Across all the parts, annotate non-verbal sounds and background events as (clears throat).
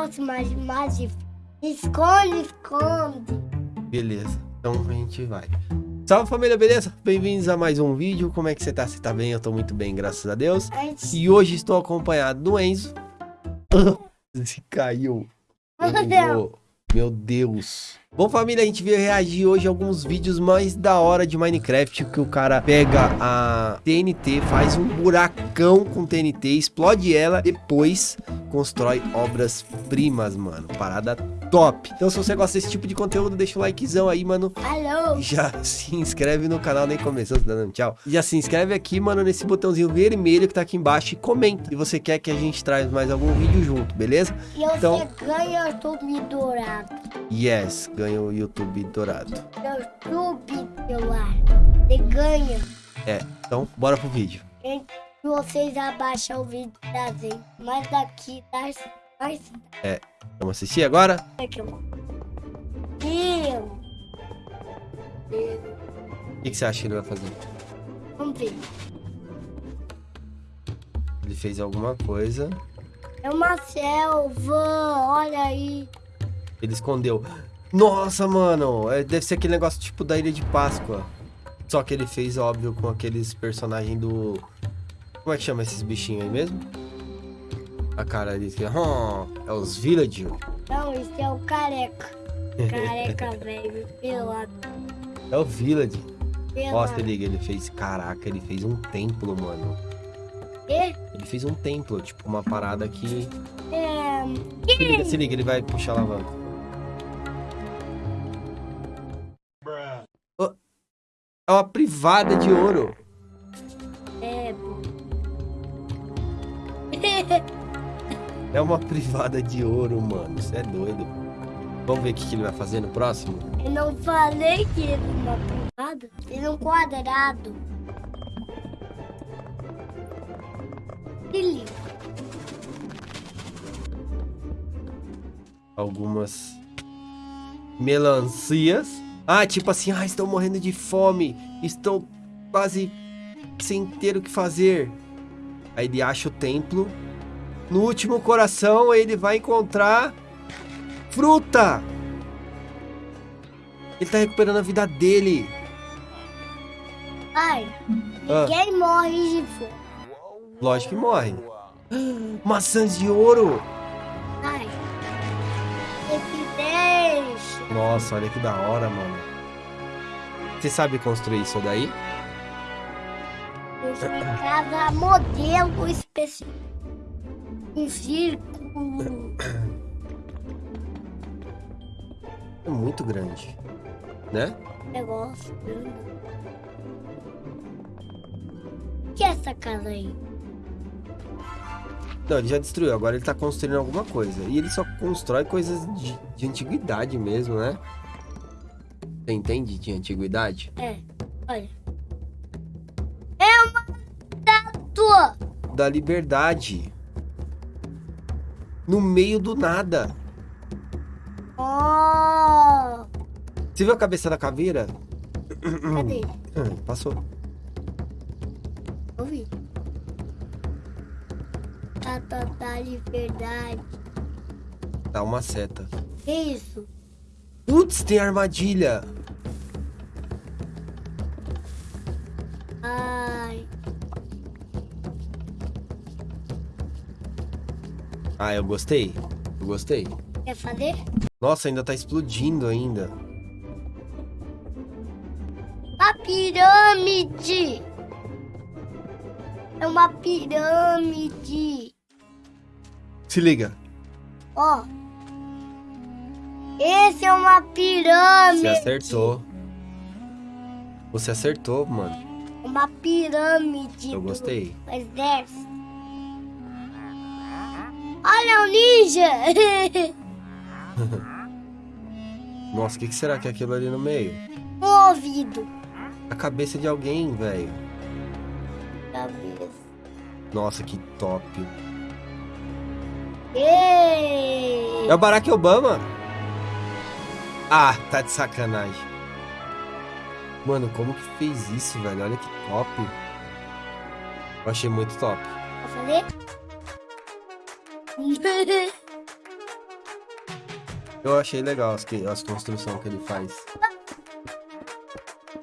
gosto mais, de... Esconde, esconde. Beleza, então a gente vai. Salve família, beleza? Bem-vindos a mais um vídeo. Como é que você tá? Você tá bem? Eu tô muito bem, graças a Deus. Antes... E hoje estou acompanhado do Enzo. (laughs) Se caiu. Meu Deus. Enzo. Meu Deus. Bom, família, a gente veio reagir hoje a alguns vídeos mais da hora de Minecraft, que o cara pega a TNT, faz um buracão com TNT, explode ela, depois constrói obras-primas, mano. Parada top. Então, se você gosta desse tipo de conteúdo, deixa o likezão aí, mano. Alô? Já (laughs) se inscreve no canal, nem começou, tá dando tchau. Já se inscreve aqui, mano, nesse botãozinho vermelho que tá aqui embaixo e comenta. E você quer que a gente traz mais algum vídeo junto, beleza? E você Então- ganha o YouTube dourado. Yes, ganha o YouTube dourado. YouTube celular. Você ganha. É, então bora pro vídeo. Se vocês abaixam o vídeo gente, mais daqui, mais Vamos assistir agora? Eu. O que, que você acha que ele vai fazer? Vamos ver. Ele fez alguma coisa, É uma selva, olha aí. ele escondeu. Nossa, mano, é, deve ser aquele negócio tipo da Ilha de Páscoa. Só que ele fez, óbvio, com aqueles personagens do... Como é que chama esses bichinhos aí mesmo? A cara ali, que "Hum, é os Villager. Não, esse é o careca. (laughs) Careca, velho. Pelado. É o Village. Ó, se liga, ele fez, caraca, ele fez um templo, mano. E, Ele fez um templo, tipo uma parada que... é, Se liga, se liga, ele vai puxar a alavanca. Ó, É uma privada de ouro. é, pô. (laughs) É uma privada de ouro, mano. Isso é doido. Vamos ver o que, que ele vai fazer no próximo? Eu não falei que ele é uma privada. Ele é um quadrado. Se liga. Algumas melancias. Ah, tipo assim, ah, estou morrendo de fome. Estou quase sem ter o que fazer. Aí ele acha o templo. No último coração, ele vai encontrar fruta. Ele tá recuperando a vida dele. Ai, Ah. ninguém morre de fome. Lógico que morre. Maçãs de ouro. Ai, esse deixa. Nossa, olha que da hora, mano. Você sabe construir isso daí? Eu casa modelo especial. Um círculo. É muito grande, né? Negócio grande. O que é essa casa aí? Não, ele já destruiu, agora ele tá construindo alguma coisa. E ele só constrói coisas de, de antiguidade mesmo, né? Você entende de antiguidade? É, olha. É uma estátua. Da liberdade. No meio do nada. Oh, Você viu a cabeça da caveira? cadê? Hum, (clears throat) passou. Eu vi. Estátua da liberdade. Dá uma seta. Que isso? Putz, tem armadilha. Ah, eu gostei. Eu gostei. quer fazer? Nossa, ainda tá explodindo ainda. Uma pirâmide. É uma pirâmide. Se liga. Ó. Esse é uma pirâmide. Você acertou. Você acertou, mano. Uma pirâmide. Eu gostei. exército. Olha o ninja. (laughs) Nossa, o que, que será que é aquilo ali no meio? um ouvido. A cabeça de alguém, velho. Cabeça. Nossa, que top. Ei. É o Barack Obama? Ah, tá de sacanagem. Mano, como que fez isso, velho? Olha que top. Eu achei muito top. Vou fazer? Eu achei legal as, que, as construções que ele faz.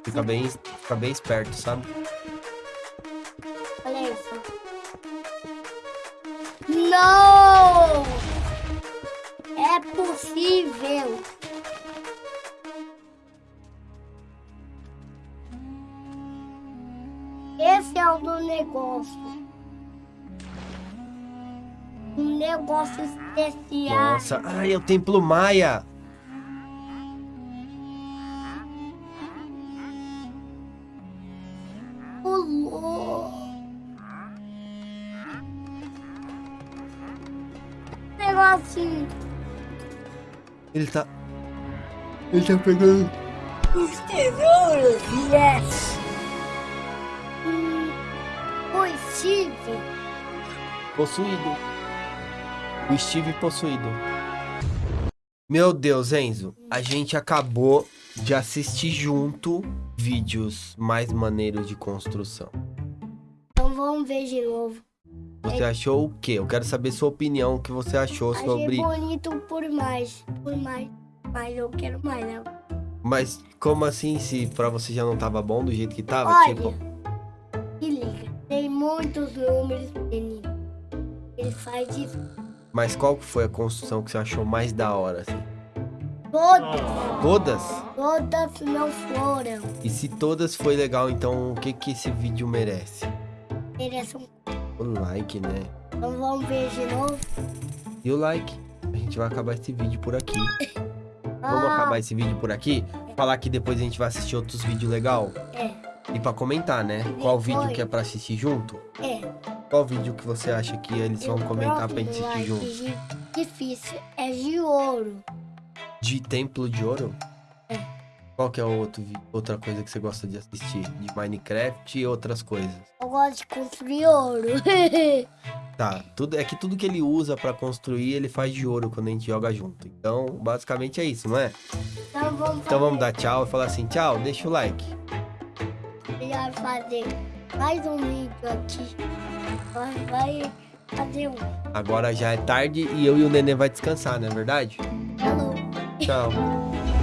Fica bem, fica bem esperto, sabe? Olha isso. Não! É possível. Esse é o do negócio. Negócio especial. Nossa, ai, é o Templo Maia. Pulou. Negocinho. Ele tá... Ele tá pegando... Os tesouros. Yes. Hum, o Steve. Possuído. O Steve possuído. Meu Deus, Enzo. A gente acabou de assistir junto vídeos mais maneiros de construção. Então vamos ver de novo. Você achou o quê? Eu quero saber sua opinião, o que você achou Achei sobre... bonito por mais. Por mais. Mas eu quero mais, né? Mas como assim, se pra você já não tava bom do jeito que tava? Olha. Tipo, Se liga. Tem muitos números, menino. Ele faz isso. Mas qual foi a construção que você achou mais da hora, assim? Todas. Todas? Todas não foram. E se todas foi legal, então o que que esse vídeo merece? Merecem um. O like, né? Então vamos ver de novo. E o like. A gente vai acabar esse vídeo por aqui. (laughs) Vamos Ah, acabar esse vídeo por aqui? Falar que depois a gente vai assistir outros vídeos legal É. E pra comentar, né? Qual vídeo que é pra assistir junto? É. Qual vídeo que você acha que eles vão E o comentar pra gente assistir junto? Difícil. É de ouro. De Templo de Ouro? É. Qual que é outro, outra coisa que você gosta de assistir? De Minecraft e outras coisas? Eu gosto de construir ouro. (laughs) Tá, tudo, é que tudo que ele usa pra construir, ele faz de ouro quando a gente joga junto. Então, basicamente é isso, não é? então vamos Então vamos dar tchau e falar assim, tchau, deixa o like. Vai fazer mais um vídeo aqui. Vai, vai fazer um. Agora já é tarde e eu e o Nenê vai descansar, não é verdade? Falou. Tchau. (laughs)